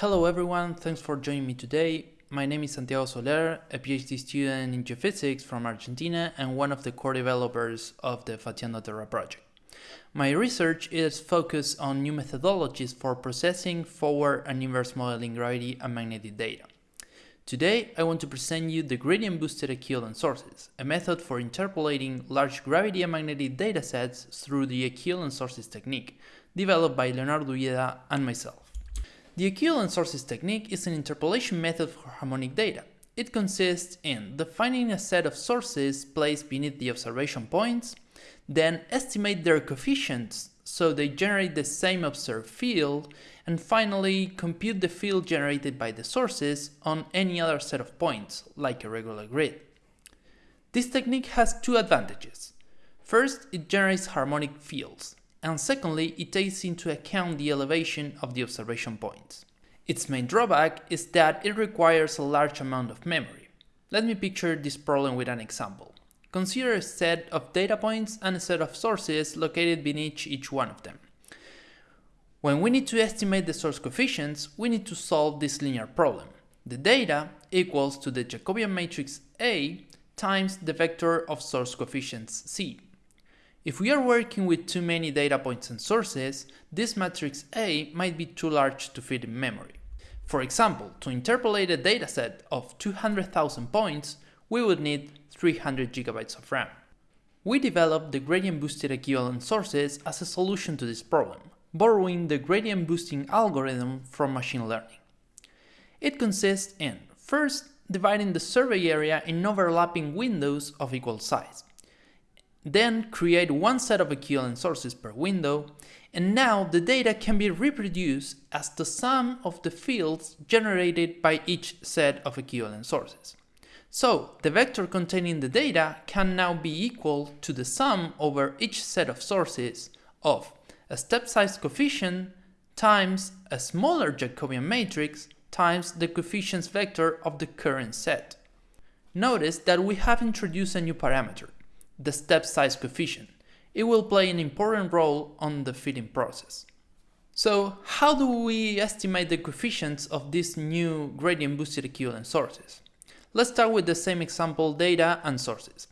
Hello everyone, thanks for joining me today. My name is Santiago Soler, a PhD student in geophysics from Argentina and one of the core developers of the Fatiando Terra project. My research is focused on new methodologies for processing forward and inverse modeling gravity and magnetic data. Today, I want to present you the gradient-boosted equivalent sources, a method for interpolating large gravity and magnetic datasets through the equivalent sources technique, developed by Leonardo Uieda and myself. The equivalent sources technique is an interpolation method for harmonic data. It consists in defining a set of sources placed beneath the observation points, then estimate their coefficients so they generate the same observed field, and finally compute the field generated by the sources on any other set of points, like a regular grid. This technique has two advantages. First, it generates harmonic fields, and secondly, it takes into account the elevation of the observation points. Its main drawback is that it requires a large amount of memory. Let me picture this problem with an example. Consider a set of data points and a set of sources located beneath each one of them. When we need to estimate the source coefficients, we need to solve this linear problem. The data equals to the Jacobian matrix A times the vector of source coefficients C. If we are working with too many data points and sources, this matrix A might be too large to fit in memory. For example, to interpolate a dataset of 200,000 points, we would need 300 gigabytes of RAM. We developed the gradient boosted equivalent sources as a solution to this problem, borrowing the gradient boosting algorithm from machine learning. It consists in, first, dividing the survey area in overlapping windows of equal size. Then create one set of equivalent sources per window, and now the data can be reproduced as the sum of the fields generated by each set of equivalent sources. So the vector containing the data can now be equal to the sum over each set of sources of a step size coefficient times a smaller Jacobian matrix times the coefficients vector of the current set. Notice that we have introduced a new parameter, the step size coefficient. It will play an important role on the fitting process. So how do we estimate the coefficients of these new gradient boosted equivalent sources? Let's start with the same example data and sources.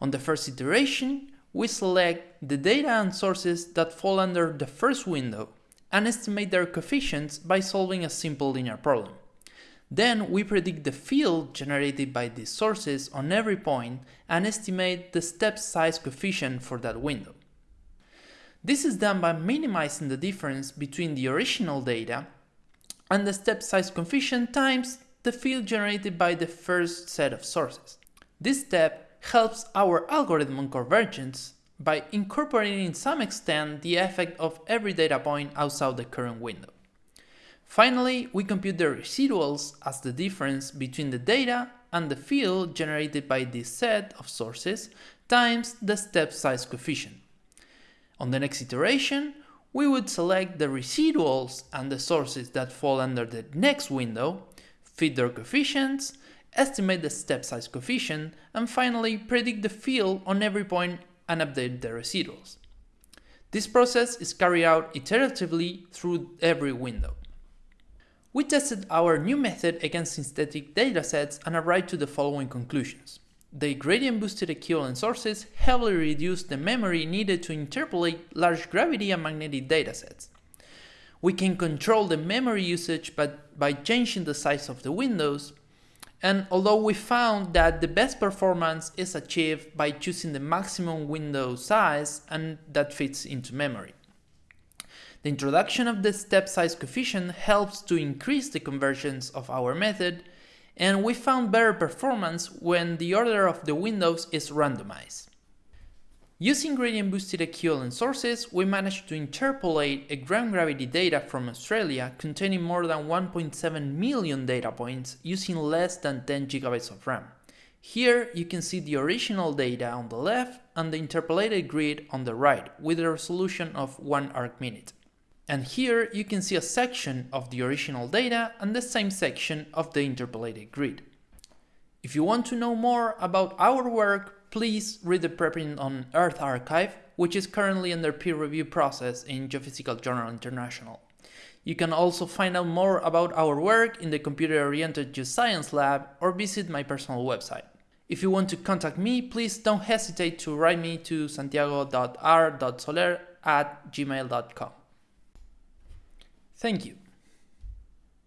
On the first iteration, we select the data and sources that fall under the first window and estimate their coefficients by solving a simple linear problem. Then we predict the field generated by these sources on every point and estimate the step size coefficient for that window. This is done by minimizing the difference between the original data and the step size coefficient times the field generated by the first set of sources. This step helps our algorithm on convergence by incorporating in some extent the effect of every data point outside the current window. Finally, we compute the residuals as the difference between the data and the field generated by this set of sources times the step size coefficient. On the next iteration, we would select the residuals and the sources that fall under the next window fit their coefficients, estimate the step size coefficient, and finally predict the field on every point and update the residuals. This process is carried out iteratively through every window. We tested our new method against synthetic datasets and arrived to the following conclusions. The gradient-boosted equivalent sources heavily reduce the memory needed to interpolate large gravity and magnetic datasets. We can control the memory usage but by changing the size of the windows. And although we found that the best performance is achieved by choosing the maximum window size and that fits into memory. The introduction of the step size coefficient helps to increase the convergence of our method and we found better performance when the order of the windows is randomized. Using gradient boosted equivalent sources, we managed to interpolate a ground gravity data from Australia containing more than 1.7 million data points using less than 10 gigabytes of RAM. Here you can see the original data on the left and the interpolated grid on the right with a resolution of 1 arc minute. And here you can see a section of the original data and the same section of the interpolated grid. If you want to know more about our work, please read the preprint on EarthArXiv, which is currently under peer review process in Geophysical Journal International. You can also find out more about our work in the Computer-Oriented Geoscience Lab or visit my personal website. If you want to contact me, please don't hesitate to write me to santiago.r.soler at gmail.com. Thank you.